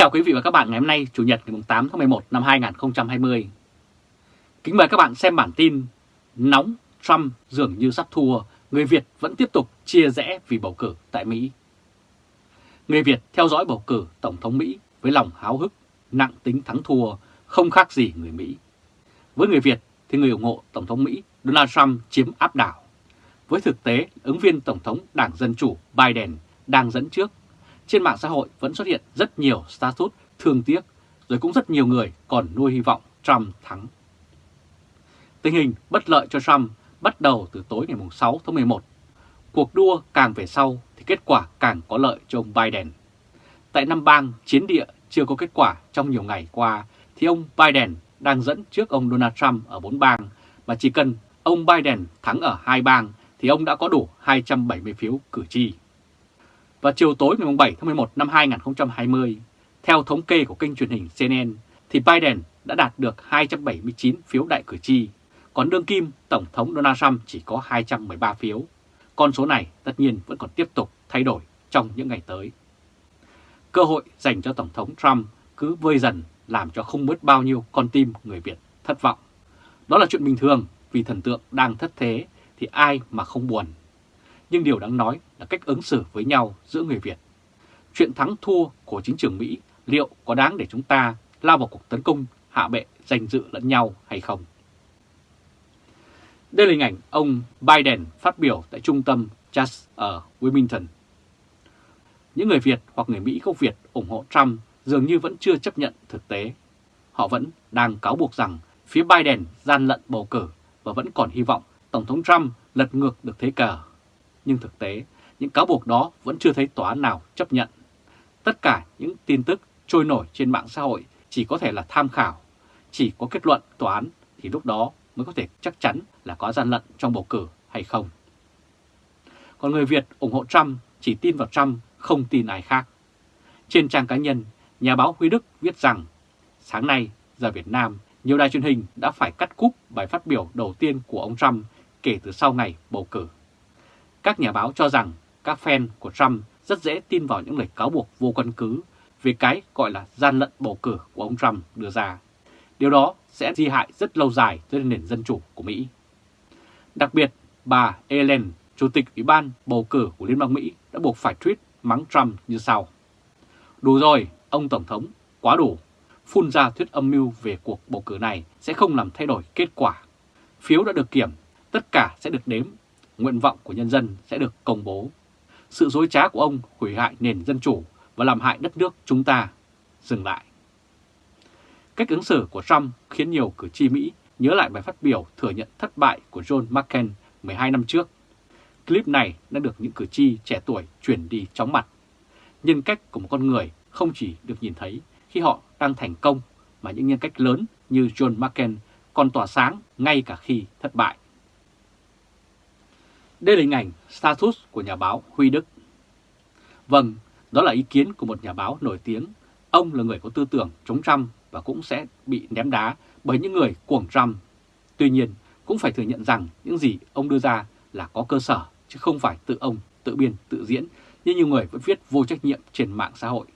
chào quý vị và các bạn ngày hôm nay Chủ nhật ngày 8 tháng 11 năm 2020. Kính mời các bạn xem bản tin Nóng Trump dường như sắp thua, người Việt vẫn tiếp tục chia rẽ vì bầu cử tại Mỹ. Người Việt theo dõi bầu cử Tổng thống Mỹ với lòng háo hức, nặng tính thắng thua, không khác gì người Mỹ. Với người Việt thì người ủng hộ Tổng thống Mỹ Donald Trump chiếm áp đảo. Với thực tế, ứng viên Tổng thống Đảng Dân Chủ Biden đang dẫn trước trên mạng xã hội vẫn xuất hiện rất nhiều status thương tiếc, rồi cũng rất nhiều người còn nuôi hy vọng Trump thắng. Tình hình bất lợi cho Trump bắt đầu từ tối ngày 6 tháng 11. Cuộc đua càng về sau thì kết quả càng có lợi cho ông Biden. Tại năm bang chiến địa chưa có kết quả trong nhiều ngày qua thì ông Biden đang dẫn trước ông Donald Trump ở 4 bang và chỉ cần ông Biden thắng ở hai bang thì ông đã có đủ 270 phiếu cử tri. Vào chiều tối ngày 7 tháng 11 năm 2020, theo thống kê của kênh truyền hình CNN, thì Biden đã đạt được 279 phiếu đại cử tri, còn đương kim Tổng thống Donald Trump chỉ có 213 phiếu. Con số này tất nhiên vẫn còn tiếp tục thay đổi trong những ngày tới. Cơ hội dành cho Tổng thống Trump cứ vơi dần làm cho không mất bao nhiêu con tim người Việt thất vọng. Đó là chuyện bình thường vì thần tượng đang thất thế thì ai mà không buồn nhưng điều đáng nói là cách ứng xử với nhau giữa người Việt. Chuyện thắng thua của chính trường Mỹ liệu có đáng để chúng ta lao vào cuộc tấn công hạ bệ danh dự lẫn nhau hay không? Đây là hình ảnh ông Biden phát biểu tại trung tâm Just ở Wilmington. Những người Việt hoặc người Mỹ gốc Việt ủng hộ Trump dường như vẫn chưa chấp nhận thực tế. Họ vẫn đang cáo buộc rằng phía Biden gian lận bầu cử và vẫn còn hy vọng Tổng thống Trump lật ngược được thế cờ nhưng thực tế những cáo buộc đó vẫn chưa thấy tòa án nào chấp nhận. Tất cả những tin tức trôi nổi trên mạng xã hội chỉ có thể là tham khảo, chỉ có kết luận tòa án thì lúc đó mới có thể chắc chắn là có gian lận trong bầu cử hay không. Còn người Việt ủng hộ Trump chỉ tin vào Trump, không tin ai khác. Trên trang cá nhân, nhà báo Huy Đức viết rằng sáng nay giờ Việt Nam, nhiều đài truyền hình đã phải cắt cúp bài phát biểu đầu tiên của ông Trump kể từ sau ngày bầu cử. Các nhà báo cho rằng các fan của Trump rất dễ tin vào những lời cáo buộc vô căn cứ về cái gọi là gian lận bầu cử của ông Trump đưa ra. Điều đó sẽ di hại rất lâu dài tới nền dân chủ của Mỹ. Đặc biệt, bà Ellen, Chủ tịch Ủy ban bầu cử của Liên bang Mỹ đã buộc phải tweet mắng Trump như sau. Đủ rồi, ông Tổng thống, quá đủ. Phun ra thuyết âm mưu về cuộc bầu cử này sẽ không làm thay đổi kết quả. Phiếu đã được kiểm, tất cả sẽ được đếm nguyện vọng của nhân dân sẽ được công bố. Sự dối trá của ông hủy hại nền dân chủ và làm hại đất nước chúng ta. Dừng lại. Cách ứng xử của Trump khiến nhiều cử tri Mỹ nhớ lại bài phát biểu thừa nhận thất bại của John McCain 12 năm trước. Clip này đã được những cử tri trẻ tuổi chuyển đi chóng mặt. Nhân cách của một con người không chỉ được nhìn thấy khi họ đang thành công, mà những nhân cách lớn như John McCain còn tỏa sáng ngay cả khi thất bại. Đây là hình ảnh status của nhà báo Huy Đức. Vâng, đó là ý kiến của một nhà báo nổi tiếng. Ông là người có tư tưởng chống Trump và cũng sẽ bị ném đá bởi những người cuồng Trump. Tuy nhiên, cũng phải thừa nhận rằng những gì ông đưa ra là có cơ sở, chứ không phải tự ông, tự biên, tự diễn, như nhiều người vẫn viết vô trách nhiệm trên mạng xã hội.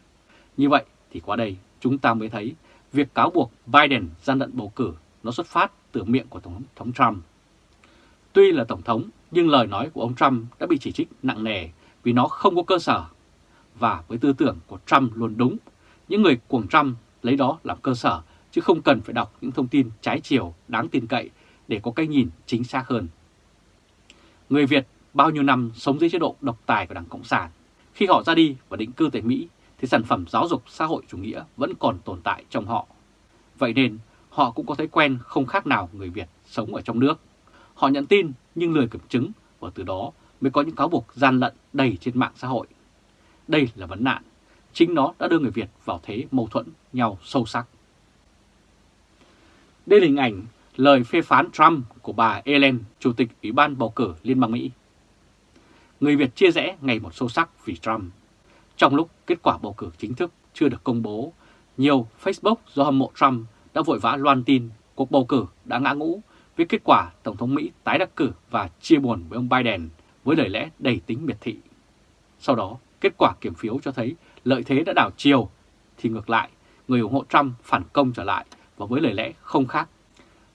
Như vậy thì qua đây chúng ta mới thấy việc cáo buộc Biden gian lận bầu cử nó xuất phát từ miệng của Tổng thống Trump. Tuy là Tổng thống nhưng lời nói của ông Trump đã bị chỉ trích nặng nề vì nó không có cơ sở. Và với tư tưởng của Trump luôn đúng, những người cuồng Trump lấy đó làm cơ sở chứ không cần phải đọc những thông tin trái chiều đáng tin cậy để có cái nhìn chính xác hơn. Người Việt bao nhiêu năm sống dưới chế độ độc tài của Đảng Cộng sản. Khi họ ra đi và định cư tại Mỹ thì sản phẩm giáo dục xã hội chủ nghĩa vẫn còn tồn tại trong họ. Vậy nên họ cũng có thói quen không khác nào người Việt sống ở trong nước. Họ nhận tin nhưng lười kiểm chứng và từ đó mới có những cáo buộc gian lận đầy trên mạng xã hội. Đây là vấn nạn, chính nó đã đưa người Việt vào thế mâu thuẫn nhau sâu sắc. Đây là hình ảnh lời phê phán Trump của bà Ellen, Chủ tịch Ủy ban bầu cử Liên bang Mỹ. Người Việt chia rẽ ngày một sâu sắc vì Trump. Trong lúc kết quả bầu cử chính thức chưa được công bố, nhiều Facebook do hâm mộ Trump đã vội vã loan tin cuộc bầu cử đã ngã ngũ với kết quả Tổng thống Mỹ tái đắc cử và chia buồn với ông Biden với lời lẽ đầy tính miệt thị. Sau đó, kết quả kiểm phiếu cho thấy lợi thế đã đảo chiều thì ngược lại, người ủng hộ Trump phản công trở lại và với lời lẽ không khác.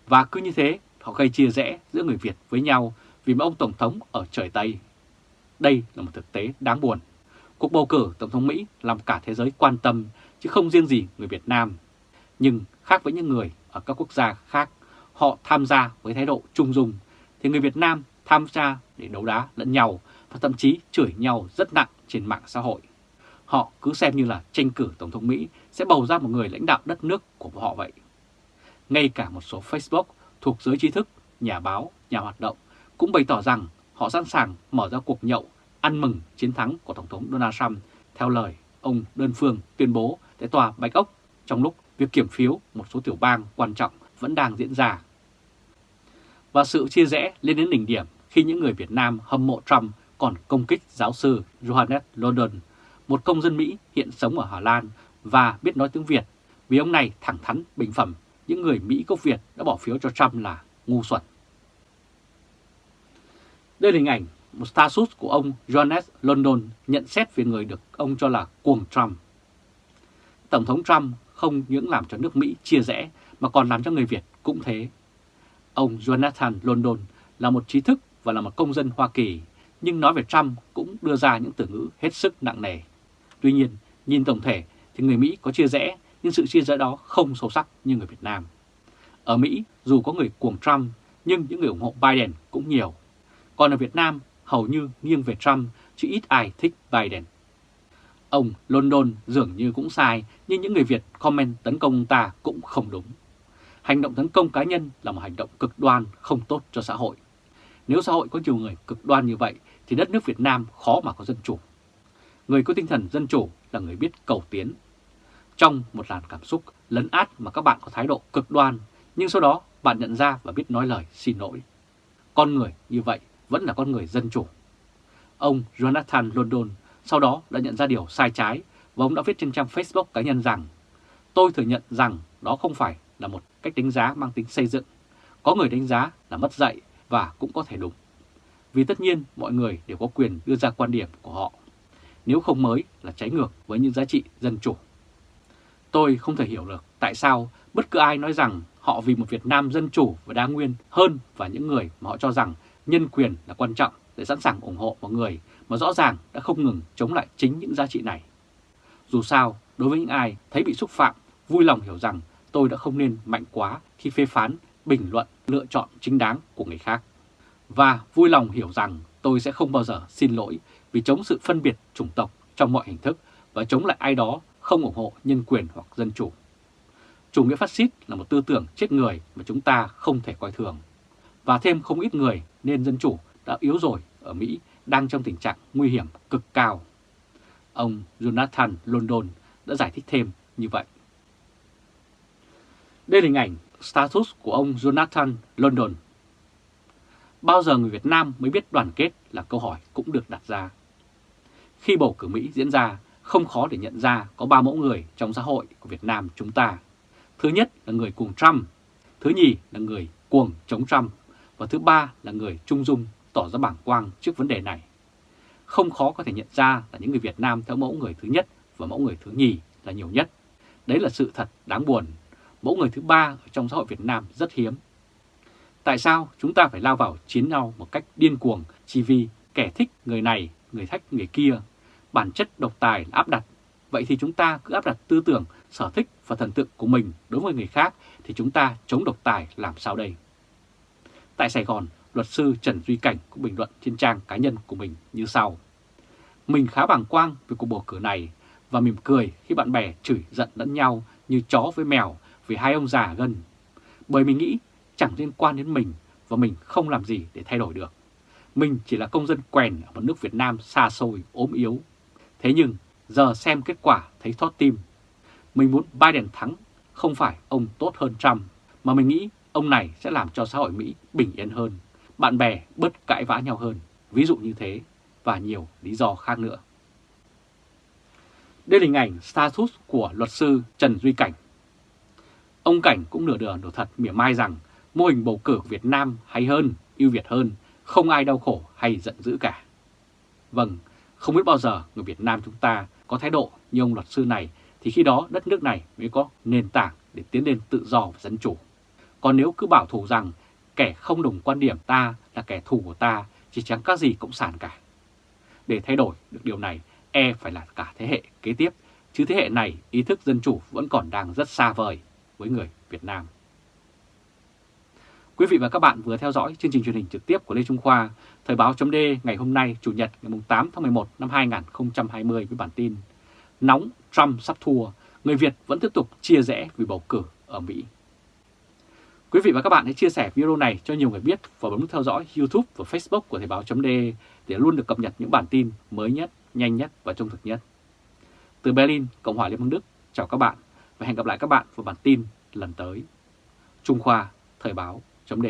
Và cứ như thế, họ gây chia rẽ giữa người Việt với nhau vì một ông Tổng thống ở trời Tây. Đây là một thực tế đáng buồn. Cuộc bầu cử Tổng thống Mỹ làm cả thế giới quan tâm, chứ không riêng gì người Việt Nam. Nhưng khác với những người ở các quốc gia khác, họ tham gia với thái độ trung dung, thì người Việt Nam tham gia để đấu đá lẫn nhau và thậm chí chửi nhau rất nặng trên mạng xã hội. Họ cứ xem như là tranh cử Tổng thống Mỹ sẽ bầu ra một người lãnh đạo đất nước của họ vậy. Ngay cả một số Facebook thuộc giới trí thức, nhà báo, nhà hoạt động cũng bày tỏ rằng họ sẵn sàng mở ra cuộc nhậu ăn mừng chiến thắng của Tổng thống Donald Trump theo lời ông đơn phương tuyên bố tại tòa Bạch Ốc trong lúc việc kiểm phiếu một số tiểu bang quan trọng vẫn đang diễn ra. Và sự chia rẽ lên đến đỉnh điểm khi những người Việt Nam hâm mộ Trump còn công kích giáo sư Johannes London, một công dân Mỹ hiện sống ở Hà Lan và biết nói tiếng Việt, vì ông này thẳng thắn bình phẩm những người Mỹ gốc Việt đã bỏ phiếu cho Trump là ngu xuẩn. Đây là hình ảnh một status của ông Johannes London nhận xét về người được ông cho là cuồng Trump. Tổng thống Trump không những làm cho nước Mỹ chia rẽ mà còn làm cho người Việt cũng thế. Ông Jonathan London là một trí thức và là một công dân Hoa Kỳ, nhưng nói về Trump cũng đưa ra những từ ngữ hết sức nặng nề. Tuy nhiên, nhìn tổng thể thì người Mỹ có chia rẽ, nhưng sự chia rẽ đó không sâu sắc như người Việt Nam. Ở Mỹ, dù có người cuồng Trump, nhưng những người ủng hộ Biden cũng nhiều. Còn ở Việt Nam, hầu như nghiêng về Trump, chứ ít ai thích Biden. Ông London dường như cũng sai, nhưng những người Việt comment tấn công ta cũng không đúng. Hành động tấn công cá nhân là một hành động cực đoan không tốt cho xã hội. Nếu xã hội có nhiều người cực đoan như vậy thì đất nước Việt Nam khó mà có dân chủ. Người có tinh thần dân chủ là người biết cầu tiến. Trong một làn cảm xúc lấn át mà các bạn có thái độ cực đoan, nhưng sau đó bạn nhận ra và biết nói lời xin lỗi. Con người như vậy vẫn là con người dân chủ. Ông Jonathan London sau đó đã nhận ra điều sai trái và ông đã viết trên trang Facebook cá nhân rằng Tôi thừa nhận rằng đó không phải là một cách đánh giá mang tính xây dựng. Có người đánh giá là mất dạy và cũng có thể đúng. Vì tất nhiên mọi người đều có quyền đưa ra quan điểm của họ. Nếu không mới là trái ngược với những giá trị dân chủ. Tôi không thể hiểu được tại sao bất cứ ai nói rằng họ vì một Việt Nam dân chủ và đa nguyên hơn và những người mà họ cho rằng nhân quyền là quan trọng để sẵn sàng ủng hộ mọi người mà rõ ràng đã không ngừng chống lại chính những giá trị này. Dù sao, đối với những ai thấy bị xúc phạm, vui lòng hiểu rằng tôi đã không nên mạnh quá khi phê phán, bình luận, lựa chọn chính đáng của người khác. Và vui lòng hiểu rằng tôi sẽ không bao giờ xin lỗi vì chống sự phân biệt chủng tộc trong mọi hình thức và chống lại ai đó không ủng hộ nhân quyền hoặc dân chủ. Chủ nghĩa phát xít là một tư tưởng chết người mà chúng ta không thể coi thường. Và thêm không ít người nên dân chủ đã yếu rồi ở Mỹ đang trong tình trạng nguy hiểm cực cao. Ông Jonathan London đã giải thích thêm như vậy. Đây là hình ảnh status của ông Jonathan London. Bao giờ người Việt Nam mới biết đoàn kết là câu hỏi cũng được đặt ra. Khi bầu cử Mỹ diễn ra, không khó để nhận ra có ba mẫu người trong xã hội của Việt Nam chúng ta. Thứ nhất là người cuồng Trump, thứ nhì là người cuồng chống Trump và thứ ba là người trung dung tỏ ra bảng quang trước vấn đề này. Không khó có thể nhận ra là những người Việt Nam theo mẫu người thứ nhất và mẫu người thứ nhì là nhiều nhất. Đấy là sự thật đáng buồn. Mẫu người thứ ba ở trong xã hội Việt Nam rất hiếm. Tại sao chúng ta phải lao vào chiến nhau một cách điên cuồng chỉ vì kẻ thích người này, người thách người kia, bản chất độc tài là áp đặt. Vậy thì chúng ta cứ áp đặt tư tưởng, sở thích và thần tượng của mình đối với người khác thì chúng ta chống độc tài làm sao đây? Tại Sài Gòn, luật sư Trần Duy Cảnh cũng bình luận trên trang cá nhân của mình như sau. Mình khá bàng quang về cuộc bầu cử này và mỉm cười khi bạn bè chửi giận lẫn nhau như chó với mèo vì hai ông già gần. Bởi mình nghĩ chẳng liên quan đến mình và mình không làm gì để thay đổi được. Mình chỉ là công dân quèn ở một nước Việt Nam xa xôi, ốm yếu. Thế nhưng giờ xem kết quả thấy thót tim. Mình muốn Biden thắng, không phải ông tốt hơn Trump, mà mình nghĩ ông này sẽ làm cho xã hội Mỹ bình yên hơn bạn bè bớt cãi vã nhau hơn, ví dụ như thế, và nhiều lý do khác nữa. Đây là hình ảnh status của luật sư Trần Duy Cảnh. Ông Cảnh cũng nửa đường đổ thật mỉa mai rằng mô hình bầu cử Việt Nam hay hơn, ưu việt hơn, không ai đau khổ hay giận dữ cả. Vâng, không biết bao giờ người Việt Nam chúng ta có thái độ như ông luật sư này thì khi đó đất nước này mới có nền tảng để tiến lên tự do và dân chủ. Còn nếu cứ bảo thủ rằng kẻ không đồng quan điểm ta là kẻ thù của ta chỉ chẳng các gì cộng sản cả. Để thay đổi được điều này, e phải là cả thế hệ kế tiếp, chứ thế hệ này ý thức dân chủ vẫn còn đang rất xa vời với người Việt Nam. Quý vị và các bạn vừa theo dõi chương trình truyền hình trực tiếp của Lê Trung Khoa, Thời báo chấm ngày hôm nay Chủ nhật ngày 8 tháng 11 năm 2020 với bản tin Nóng Trump sắp thua, người Việt vẫn tiếp tục chia rẽ vì bầu cử ở Mỹ. Quý vị và các bạn hãy chia sẻ video này cho nhiều người biết và bấm nút theo dõi YouTube và Facebook của Thời báo chấm để luôn được cập nhật những bản tin mới nhất, nhanh nhất và trung thực nhất. Từ Berlin, Cộng hòa Liên bang Đức, chào các bạn và hẹn gặp lại các bạn vào bản tin lần tới. Trung Khoa, Thời báo chấm